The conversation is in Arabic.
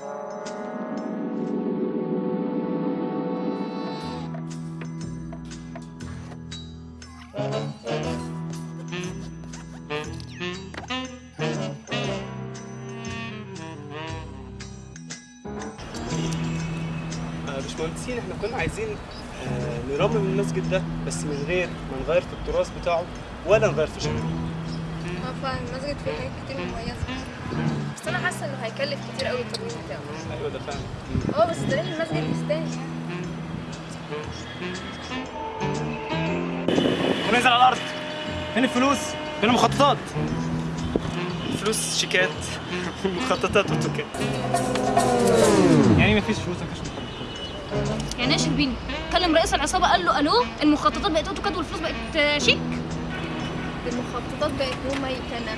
آه، باشمهندسين إحنا كنا عايزين آه، نرمم المسجد ده بس من غير ما نغير في التراث بتاعه ولا نغير في شكله. آه فعلا المسجد فيه حاجات كتير مميزة. هيكلف كتير أوي الترميم بتاعه أيوه ده فعلا. آه بس دليل المسجد يعني وننزل على الأرض. فين الفلوس؟ فين المخططات؟ فلوس شيكات. مخططات وتوكات. يعني مفيش فلوس؟ مفيش مخططات. يعني إيه شربيني كلم رئيس العصابة قال له ألو المخططات بقت اوتوكاد والفلوس بقت شيك. المخططات بقت مميكنة